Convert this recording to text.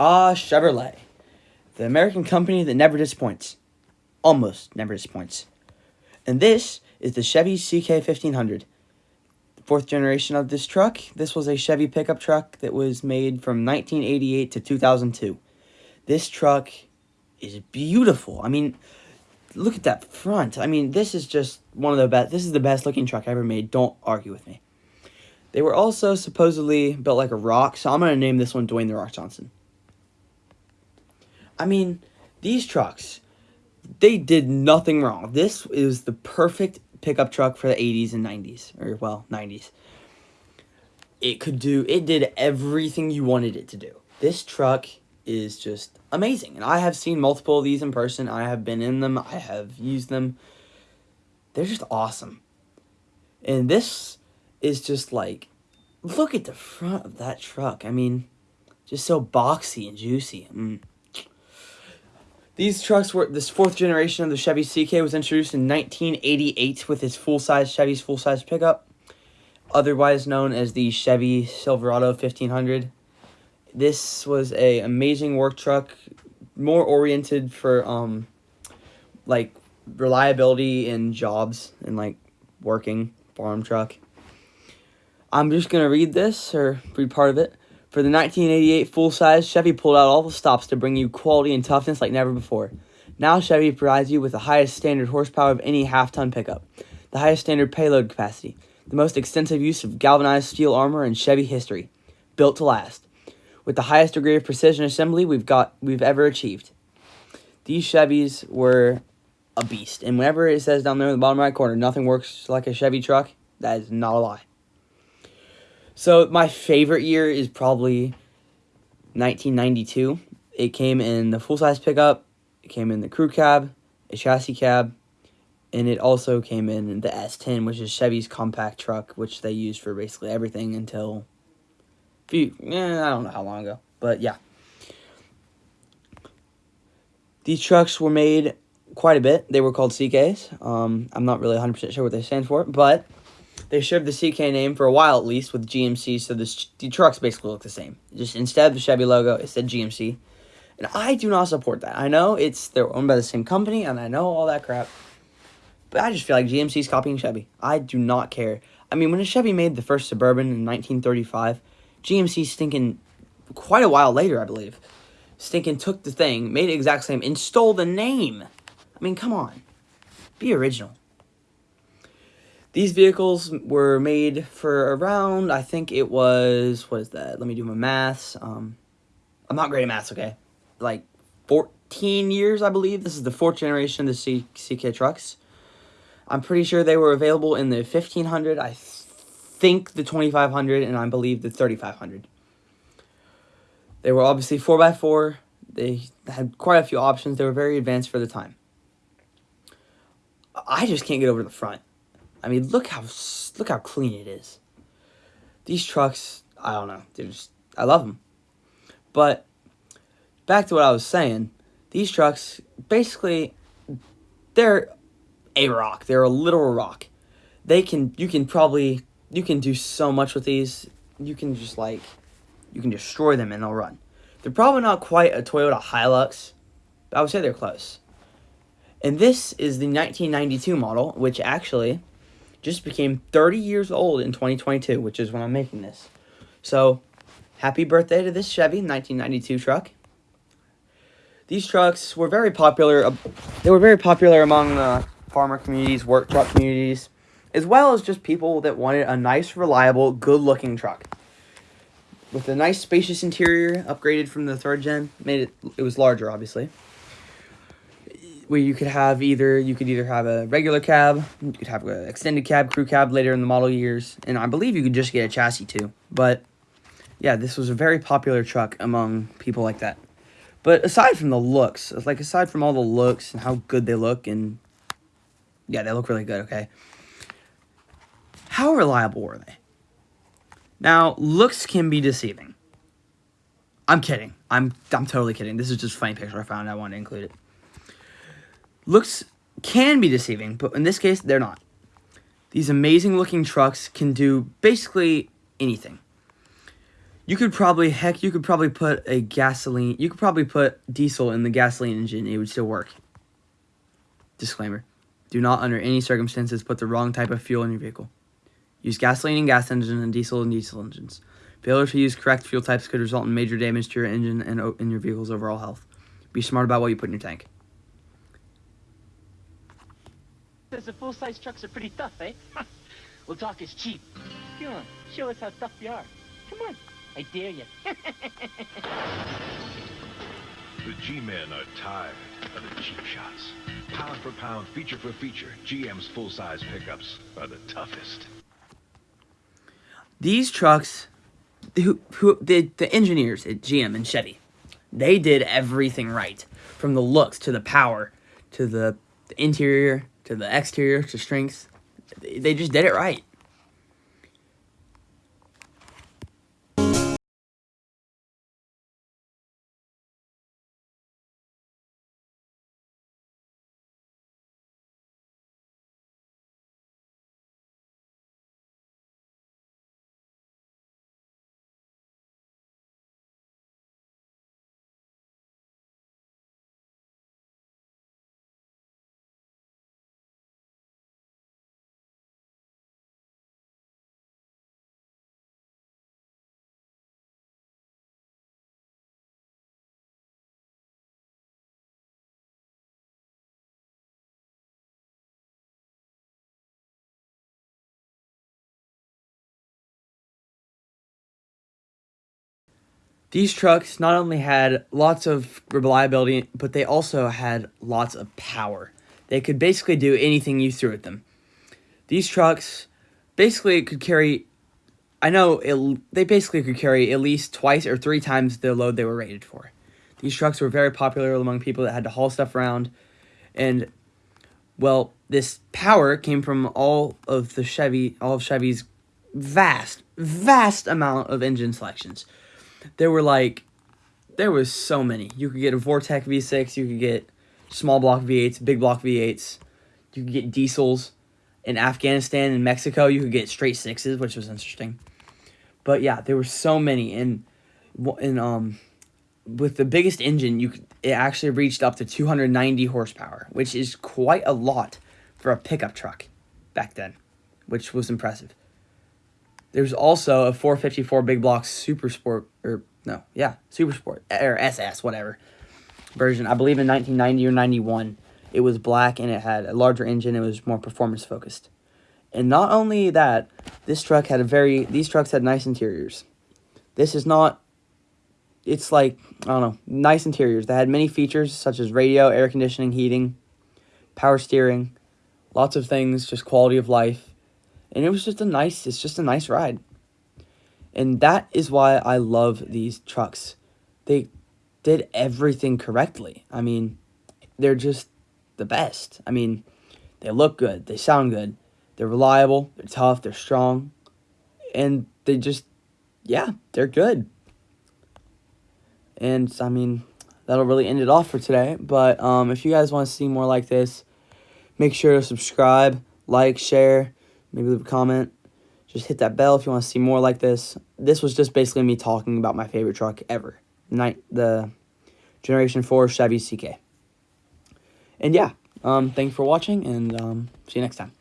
Ah, Chevrolet. The American company that never disappoints. Almost never disappoints. And this is the Chevy CK1500. Fourth generation of this truck. This was a Chevy pickup truck that was made from 1988 to 2002. This truck is beautiful. I mean, look at that front. I mean, this is just one of the best. This is the best looking truck I ever made. Don't argue with me. They were also supposedly built like a rock, so I'm going to name this one Dwayne The Rock Johnson. I mean, these trucks, they did nothing wrong. This is the perfect pickup truck for the 80s and 90s, or well, 90s. It could do, it did everything you wanted it to do. This truck is just amazing. And I have seen multiple of these in person. I have been in them. I have used them. They're just awesome. And this is just like, look at the front of that truck. I mean, just so boxy and juicy. Mm. These trucks were, this fourth generation of the Chevy CK was introduced in 1988 with its full-size Chevy's full-size pickup, otherwise known as the Chevy Silverado 1500 this was a amazing work truck, more oriented for um, like reliability in jobs and like working farm truck. I'm just gonna read this or read part of it. For the 1988 full-size, Chevy pulled out all the stops to bring you quality and toughness like never before. Now Chevy provides you with the highest standard horsepower of any half-ton pickup, the highest standard payload capacity, the most extensive use of galvanized steel armor in Chevy history, built to last with the highest degree of precision assembly we've got we've ever achieved. These Chevys were a beast, and whenever it says down there in the bottom right corner, nothing works like a Chevy truck, that is not a lie. So my favorite year is probably 1992. It came in the full-size pickup, it came in the crew cab, a chassis cab, and it also came in the S10, which is Chevy's compact truck, which they used for basically everything until few, eh, I don't know how long ago, but yeah. These trucks were made quite a bit. They were called CKs. Um, I'm not really 100% sure what they stand for, but they shared the CK name for a while at least with GMC, so this, the trucks basically look the same. Just instead of the Chevy logo, it said GMC. And I do not support that. I know it's they're owned by the same company, and I know all that crap. But I just feel like GMC's copying Chevy. I do not care. I mean, when Chevy made the first Suburban in 1935, GMC stinking quite a while later, I believe. Stinking took the thing, made it exact same, and stole the name. I mean, come on. Be original. These vehicles were made for around, I think it was, what is that? Let me do my maths. Um, I'm not great at maths, okay? Like 14 years, I believe. This is the fourth generation of the C CK trucks. I'm pretty sure they were available in the 1500. I think the 2500 and I believe the 3500. They were obviously 4x4. They had quite a few options. They were very advanced for the time. I just can't get over the front. I mean, look how look how clean it is. These trucks, I don't know. They're just I love them. But back to what I was saying, these trucks basically they're a rock. They're a literal rock. They can you can probably you can do so much with these. You can just like, you can destroy them and they'll run. They're probably not quite a Toyota Hilux, but I would say they're close. And this is the 1992 model, which actually just became 30 years old in 2022, which is when I'm making this. So, happy birthday to this Chevy 1992 truck. These trucks were very popular. They were very popular among the farmer communities, work truck communities as well as just people that wanted a nice, reliable, good-looking truck. With a nice, spacious interior, upgraded from the third gen, made it it was larger, obviously. Where you could have either you could either have a regular cab, you could have an extended cab, crew cab later in the model years, and I believe you could just get a chassis too. But yeah, this was a very popular truck among people like that. But aside from the looks, like aside from all the looks and how good they look, and yeah, they look really good. Okay, how reliable were they? Now, looks can be deceiving. I'm kidding. I'm I'm totally kidding. This is just a funny picture I found. I wanted to include it. Looks can be deceiving, but in this case, they're not. These amazing looking trucks can do basically anything. You could probably, heck, you could probably put a gasoline, you could probably put diesel in the gasoline engine, it would still work. Disclaimer. Do not, under any circumstances, put the wrong type of fuel in your vehicle. Use gasoline in gas engines and diesel in diesel engines. Failure to use correct fuel types could result in major damage to your engine and in your vehicle's overall health. Be smart about what you put in your tank. Says the full-size trucks are pretty tough, eh? well, talk is cheap. Come on, show us how tough you are. Come on, I dare you. the G-men are tired of the cheap shots. Pound for pound, feature for feature, GM's full-size pickups are the toughest. These trucks, who, who the, the engineers at GM and Chevy, they did everything right. From the looks to the power to the, the interior to the exterior to strength. They just did it right. These trucks not only had lots of reliability, but they also had lots of power. They could basically do anything you threw at them. These trucks basically could carry, I know, it, they basically could carry at least twice or three times the load they were rated for. These trucks were very popular among people that had to haul stuff around. And, well, this power came from all of the Chevy, all of Chevy's vast, vast amount of engine selections there were like there was so many. You could get a Vortec V6, you could get small block V8s, big block V8s. You could get diesels. In Afghanistan and Mexico, you could get straight sixes, which was interesting. But yeah, there were so many, and and um, with the biggest engine, you could, it actually reached up to 290 horsepower, which is quite a lot for a pickup truck back then, which was impressive. There's also a 454 big block Super Sport, or no, yeah, Super Sport, or SS, whatever, version. I believe in 1990 or 91. It was black and it had a larger engine. It was more performance focused. And not only that, this truck had a very, these trucks had nice interiors. This is not, it's like, I don't know, nice interiors. They had many features such as radio, air conditioning, heating, power steering, lots of things, just quality of life and it was just a nice it's just a nice ride. And that is why i love these trucks. They did everything correctly. I mean they're just the best. I mean they look good. They sound good. They're reliable. They're tough. They're strong. And they just yeah they're good. And i mean that'll really end it off for today. But um, if you guys want to see more like this make sure to subscribe like share maybe leave a comment. Just hit that bell if you want to see more like this. This was just basically me talking about my favorite truck ever. Night the Generation 4 Chevy CK. And yeah, um, thanks for watching, and um, see you next time.